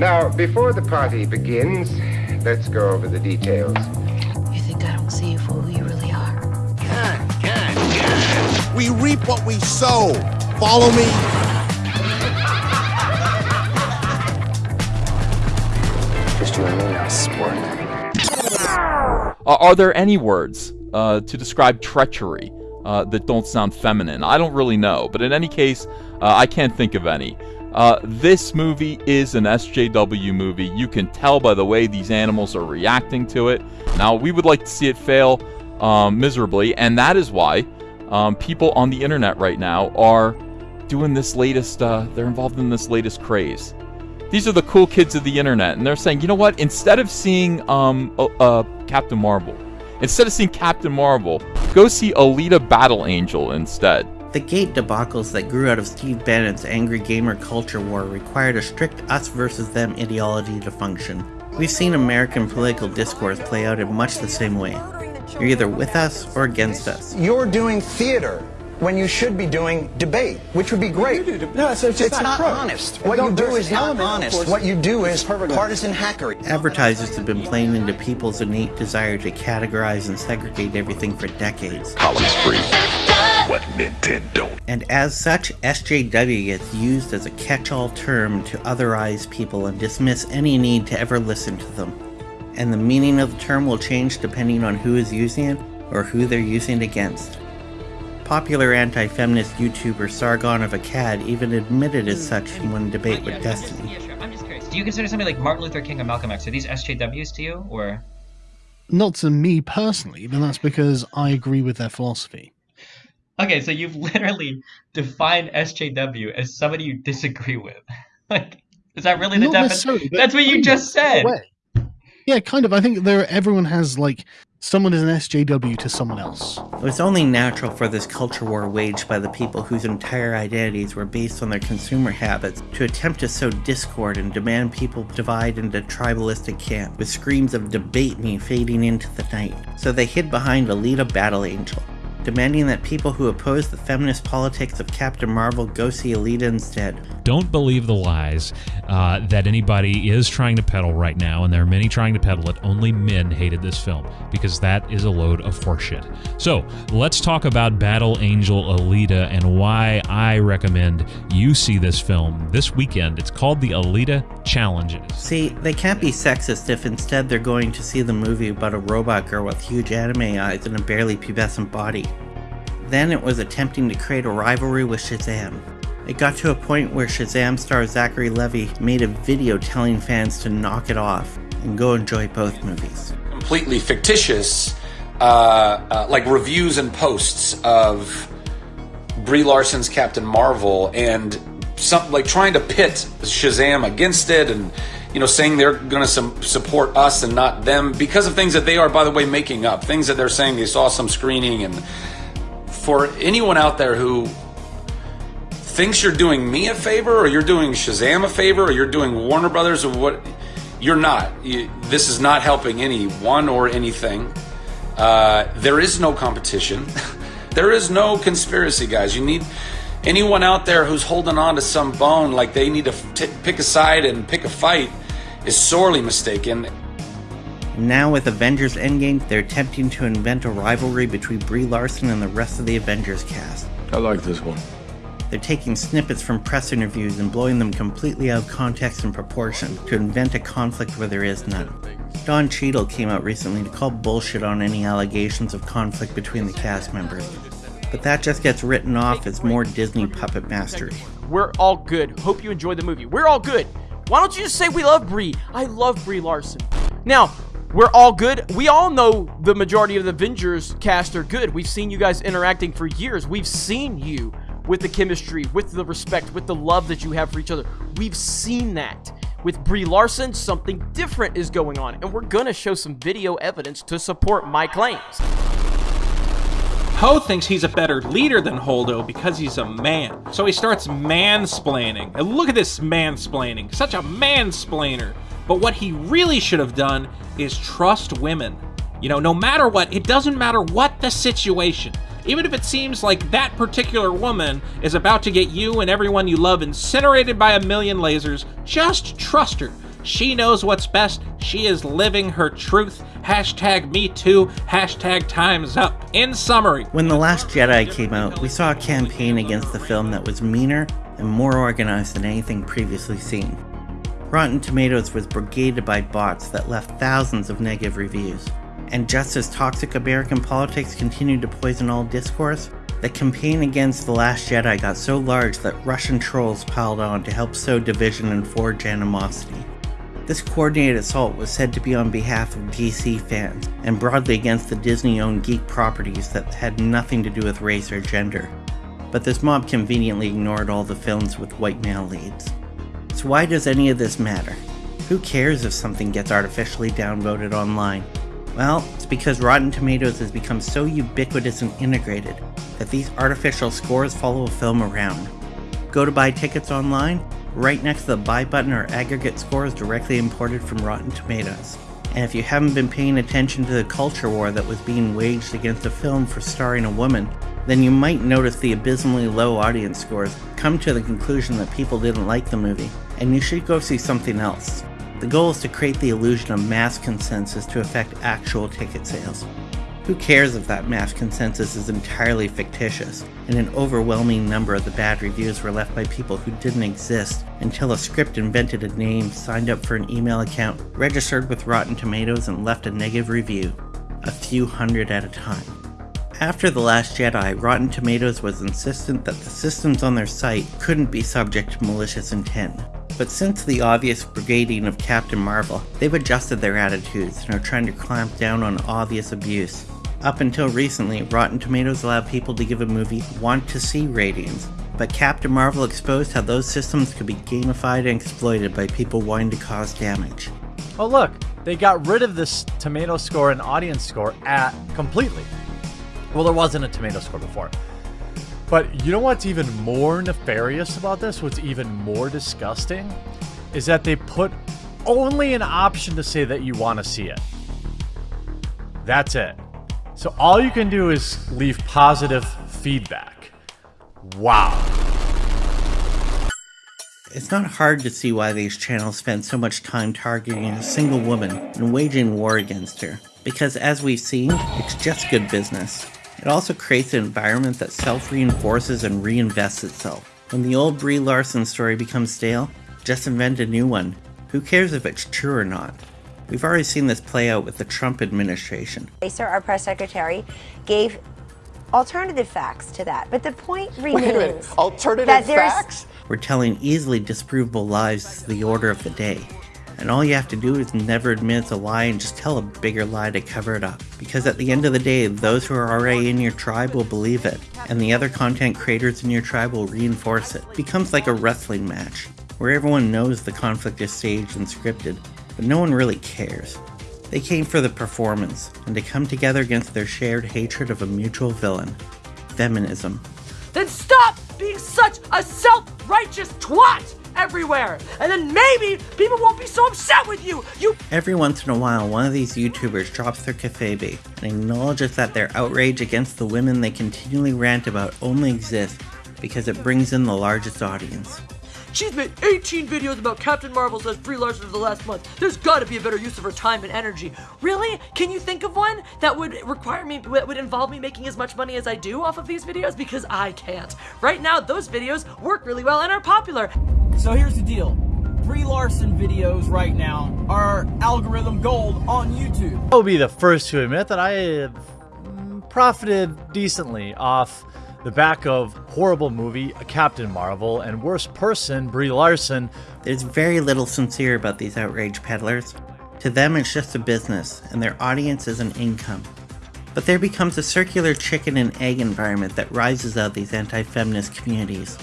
Now, before the party begins, let's go over the details. You think I don't see you for who you really are? God, God, God. We reap what we sow. Follow me. Just you and me now, sport. Uh, are there any words uh, to describe treachery uh, that don't sound feminine? I don't really know, but in any case, uh, I can't think of any. Uh, this movie is an SJW movie. You can tell by the way these animals are reacting to it. Now, we would like to see it fail um, miserably, and that is why um, people on the internet right now are doing this latest, uh, they're involved in this latest craze. These are the cool kids of the internet, and they're saying, you know what? Instead of seeing um, uh, Captain Marvel, instead of seeing Captain Marvel, go see Alita Battle Angel instead. The gate debacles that grew out of Steve Bannon's angry gamer culture war required a strict us versus them ideology to function. We've seen American political discourse play out in much the same way. You're either with us or against us. You're doing theater when you should be doing debate, which would be great. No, it's, it's, It's not, not honest. What you do is not honest. What you do is partisan hackery. Advertisers have been playing into people's innate desire to categorize and segregate everything for decades. Columns free. What Nintendo. And as such, SJW gets used as a catch-all term to otherize people and dismiss any need to ever listen to them. And the meaning of the term will change depending on who is using it or who they're using it against. Popular anti-feminist YouTuber Sargon of Akkad even admitted as hmm, such in one debate with Destiny. Yeah, sure. I'm just curious. Do you consider somebody like Martin Luther King or Malcolm X? Are these SJWs to you, or? Not to me personally, but that's because I agree with their philosophy. Okay, so you've literally defined SJW as somebody you disagree with. like, is that really the Not definition? That's what you just of, in a said. Yeah, kind of. I think there everyone has like someone is an SJW to someone else. It was only natural for this culture war waged by the people whose entire identities were based on their consumer habits to attempt to sow discord and demand people divide into tribalistic camps, with screams of debate me fading into the night. So they hid behind Alita Battle Angel, demanding that people who oppose the feminist politics of Captain Marvel go see Alita instead. Don't believe the lies uh, that anybody is trying to peddle right now, and there are many trying to peddle it. Only men hated this film because that is a load of horseshit. So let's talk about Battle Angel Alita and why I recommend you see this film this weekend. It's called the Alita Challenges. See, they can't be sexist if instead they're going to see the movie about a robot girl with huge anime eyes and a barely pubescent body. Then it was attempting to create a rivalry with Shazam. It got to a point where Shazam star Zachary Levi made a video telling fans to knock it off and go enjoy both movies. completely fictitious, uh, uh, like reviews and posts of Brie Larson's Captain Marvel and some like trying to pit Shazam against it and you know saying they're going to support us and not them because of things that they are by the way making up things that they're saying they saw some screening and for anyone out there who thinks you're doing me a favor or you're doing Shazam a favor or you're doing Warner Brothers or what you're not. You, this is not helping anyone or anything. Uh, there is no competition. There is no conspiracy guys. You need anyone out there who's holding on to some bone like they need to t- pick a side and pick a fight is sorely mistaken Now with Avengers Endgame, they're attempting to invent a rivalry between Brie Larson and the rest of the Avengers cast. I like this one. They're taking snippets from press interviews and blowing them completely out of context and proportion to invent a conflict where there is none. Don Cheadle came out recently to call bullshit on any allegations of conflict between the cast members. But that just gets written off as more Disney puppet mastery. We're all good. Hope you enjoyed the movie. We're all good. Why don't you just say we love Brie? I love Brie Larson. Now, we're all good. We all know the majority of the Avengers cast are good. We've seen you guys interacting for years. We've seen you with the chemistry, with the respect, with the love that you have for each other. We've seen that. With Brie Larson, something different is going on, and we're gonna show some video evidence to support my claims. Poe thinks he's a better leader than Holdo because he's a man. So he starts mansplaining. And look at this mansplaining. Such a mansplainer. But what he really should have done is trust women. You know, no matter what, it doesn't matter what the situation. Even if it seems like that particular woman is about to get you and everyone you love incinerated by a million lasers, just trust her. She knows what's best. She is living her truth. Hashtag me too. Hashtag time's up. In summary, When The Last Jedi came out, we saw a campaign against the film that was meaner and more organized than anything previously seen. Rotten Tomatoes was brigaded by bots that left thousands of negative reviews. And just as toxic American politics continued to poison all discourse, the campaign against The Last Jedi got so large that Russian trolls piled on to help sow division and forge animosity. This coordinated assault was said to be on behalf of DC fans, and broadly against the Disney owned geek properties that had nothing to do with race or gender. But this mob conveniently ignored all the films with white male leads. So, why does any of this matter? Who cares if something gets artificially downvoted online? Well, it's because Rotten Tomatoes has become so ubiquitous and integrated that these artificial scores follow a film around. Go to buy tickets online, right next to the buy button are aggregate scores directly imported from Rotten Tomatoes. And if you haven't been paying attention to the culture war that was being waged against a film for starring a woman, then you might notice the abysmally low audience scores, come to the conclusion that people didn't like the movie, and you should go see something else. The goal is to create the illusion of mass consensus to affect actual ticket sales. Who cares if that mass consensus is entirely fictitious, and an overwhelming number of the bad reviews were left by people who didn't exist until a script invented a name, signed up for an email account, registered with Rotten Tomatoes, and left a negative review. A few hundred at a time. After The Last Jedi, Rotten Tomatoes was insistent that the systems on their site couldn't be subject to malicious intent. But since the obvious brigading of Captain Marvel, they've adjusted their attitudes and are trying to clamp down on obvious abuse. Up until recently, Rotten Tomatoes allowed people to give a movie want to see ratings, but Captain Marvel exposed how those systems could be gamified and exploited by people wanting to cause damage. Oh look, they got rid of this tomato score and audience score at completely. Well, there wasn't a tomato score before. But you know what's even more nefarious about this? What's even more disgusting? Is that they put only an option to say that you want to see it. That's it. So all you can do is leave positive feedback. Wow. It's not hard to see why these channels spend so much time targeting a single woman and waging war against her. Because as we've seen, it's just good business. It also creates an environment that self-reinforces and reinvests itself. When the old Brie Larson story becomes stale, just invent a new one. Who cares if it's true or not? We've already seen this play out with the Trump administration. Sir, our press secretary, gave alternative facts to that. But the point Wait a remains alternative that there's facts? We're telling easily disprovable lies is the order of the day. And all you have to do is never admit it's a lie and just tell a bigger lie to cover it up. Because at the end of the day, those who are already in your tribe will believe it, and the other content creators in your tribe will reinforce it. It becomes like a wrestling match, where everyone knows the conflict is staged and scripted, but no one really cares. They came for the performance, and to come together against their shared hatred of a mutual villain feminism. Then stop being such a self-righteous twat everywhere. And then maybe people won't be so upset with you. You Every once in a while, one of these YouTubers drops their kayfabe and acknowledges that their outrage against the women they continually rant about only exists because it brings in the largest audience. She's made 18 videos about Captain Marvel says Brie Larson for the last month. There's gotta be a better use of her time and energy. Really? Can you think of one that would require me, that would involve me making as much money as I do off of these videos? Because I can't. Right now, those videos work really well and are popular. So here's the deal. Brie Larson videos right now are algorithm gold on YouTube. I'll be the first to admit that I have profited decently off the back of horrible movie a Captain Marvel and worst person Brie Larson. There's very little sincere about these outrage peddlers. To them, it's just a business, and their audience is an income. But there becomes a circular chicken and egg environment that rises out these anti-feminist communities.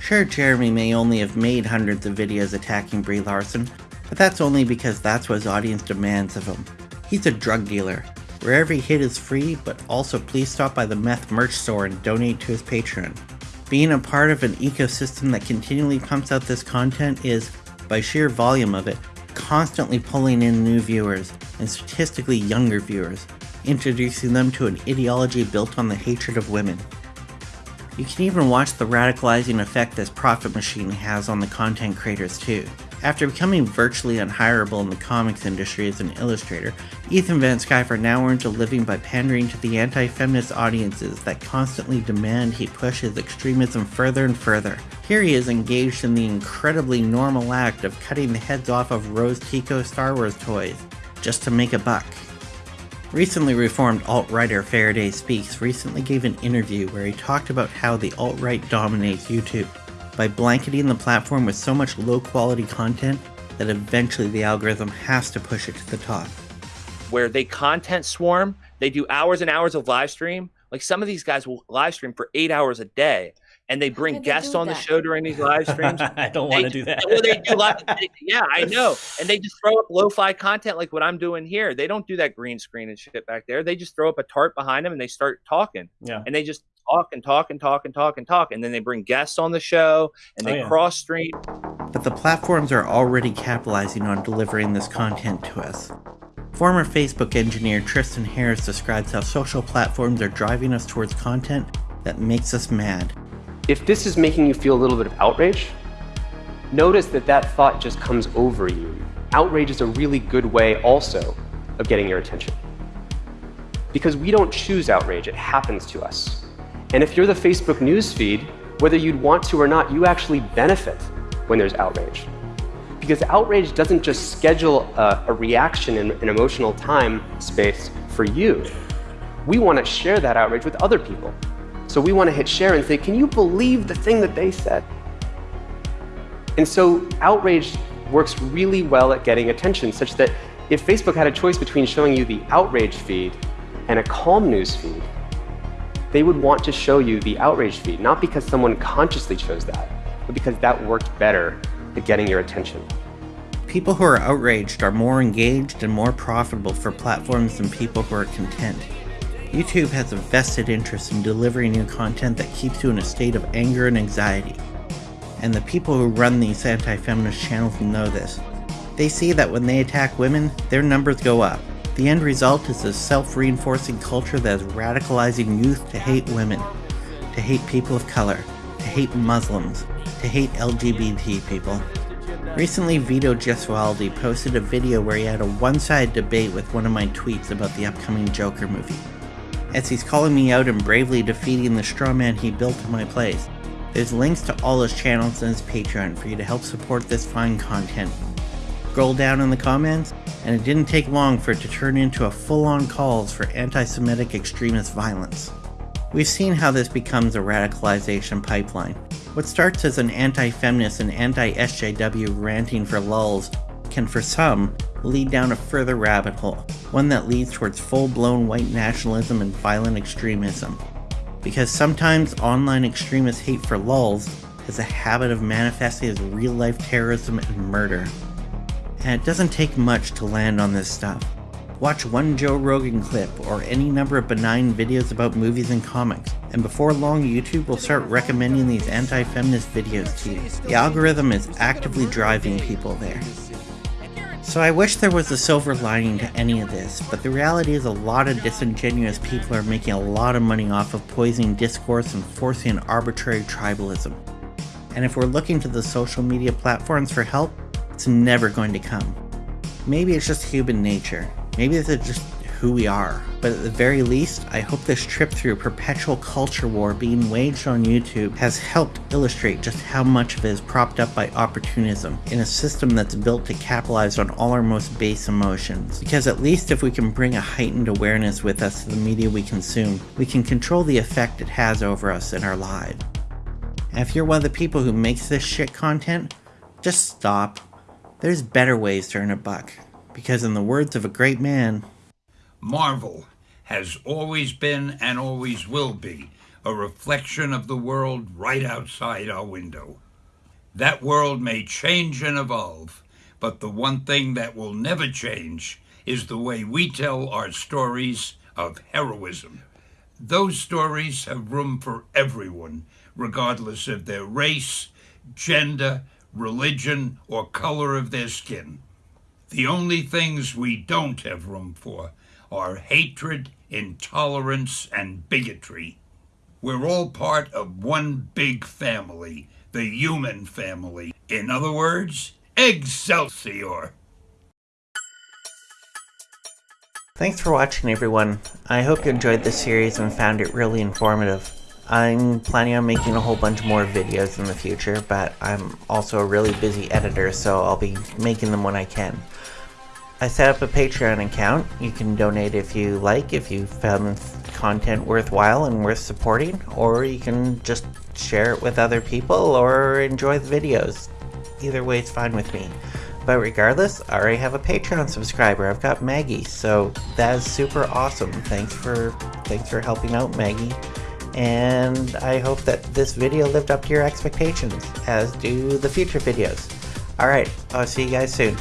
Sure, Jeremy may only have made hundreds of videos attacking Brie Larson, but that's only because that's what his audience demands of him. He's a drug dealer. Where every hit is free, but also please stop by the meth merch store and donate to his Patreon. Being a part of an ecosystem that continually pumps out this content is, by sheer volume of it, constantly pulling in new viewers, and statistically younger viewers, introducing them to an ideology built on the hatred of women. You can even watch the radicalizing effect this profit machine has on the content creators too. After becoming virtually unhireable in the comics industry as an illustrator, Ethan Van Sciver now earns a living by pandering to the anti feminist audiences that constantly demand he push his extremism further and further. Here he is engaged in the incredibly normal act of cutting the heads off of Rose Tico Star Wars toys, just to make a buck. Recently reformed alt-writer Faraday Speaks recently gave an interview where he talked about how the alt-right dominates YouTube by blanketing the platform with so much low-quality content that eventually the algorithm has to push it to the top. Where they content swarm, they do hours and hours of live stream. Like some of these guys will live stream for eight hours a day and they bring guests on the show during these live streams. I don't want to do that. Well, they do live, yeah, I know. And they just throw up lo-fi content like what I'm doing here. They don't do that green screen and shit back there. They just throw up a tarp behind them and they start talking. Yeah. And they just talk and talk and talk and talk and talk. And then they bring guests on the show and oh, they Oh, yeah. cross stream. But the platforms are already capitalizing on delivering this content to us. Former Facebook engineer Tristan Harris describes how social platforms are driving us towards content that makes us mad. If this is making you feel a little bit of outrage, notice that that thought just comes over you. Outrage is a really good way also of getting your attention. Because we don't choose outrage, it happens to us. And if you're the Facebook newsfeed, whether you'd want to or not, you actually benefit when there's outrage. Because outrage doesn't just schedule a, a reaction in an emotional time space for you. We want to share that outrage with other people. So we want to hit share and say, can you believe the thing that they said? And so outrage works really well at getting attention, such that if Facebook had a choice between showing you the outrage feed and a calm news feed, they would want to show you the outrage feed, not because someone consciously chose that, but because that worked better at getting your attention. People who are outraged are more engaged and more profitable for platforms than people who are content. YouTube has a vested interest in delivering you content that keeps you in a state of anger and anxiety. And the people who run these anti-feminist channels know this. They see that when they attack women, their numbers go up. The end result is a self-reinforcing culture that is radicalizing youth to hate women, to hate people of color, to hate Muslims, to hate LGBT people. Recently, Vito Gesualdi posted a video where he had a one-sided debate with one of my tweets about the upcoming Joker movie. As he's calling me out and bravely defeating the straw man he built in my place, there's links to all his channels and his Patreon for you to help support this fine content. Scroll down in the comments, and it didn't take long for it to turn into a full-on calls for anti-Semitic extremist violence. We've seen how this becomes a radicalization pipeline. What starts as an anti-feminist and anti-SJW ranting for lulls can for some lead down a further rabbit hole, one that leads towards full-blown white nationalism and violent extremism. Because sometimes online extremist hate for lulls has a habit of manifesting as real-life terrorism and murder. And it doesn't take much to land on this stuff. Watch one Joe Rogan clip or any number of benign videos about movies and comics, and before long YouTube will start recommending these anti-feminist videos to you. The algorithm is actively driving people there. So I wish there was a silver lining to any of this, but the reality is a lot of disingenuous people are making a lot of money off of poisoning discourse and forcing an arbitrary tribalism. And if we're looking to the social media platforms for help, it's never going to come. Maybe it's just human nature. Maybe this is just who we are. But at the very least, I hope this trip through perpetual culture war being waged on YouTube has helped illustrate just how much of it is propped up by opportunism in a system that's built to capitalize on all our most base emotions. Because at least if we can bring a heightened awareness with us to the media we consume, we can control the effect it has over us in our lives. And if you're one of the people who makes this shit content, just stop. There's better ways to earn a buck. Because in the words of a great man, Marvel has always been and always will be a reflection of the world right outside our window. That world may change and evolve, but the one thing that will never change is the way we tell our stories of heroism. Those stories have room for everyone, regardless of their race, gender, religion, or color of their skin. The only things we don't have room for are hatred, intolerance, and bigotry. We're all part of one big family, the human family. In other words, Excelsior! Thanks for watching everyone. I hope you enjoyed this series and found it really informative. I'm planning on making a whole bunch more videos in the future, but I'm also a really busy editor, so I'll be making them when I can. I set up a Patreon account. You can donate if you like, if you found content worthwhile and worth supporting, or you can just share it with other people or enjoy the videos. Either way is fine with me. But regardless, I already have a Patreon subscriber. I've got Maggie, so that is super awesome. Thanks for thanks for helping out, Maggie. And I hope that this video lived up to your expectations, as do the future videos. Alright, I'll see you guys soon.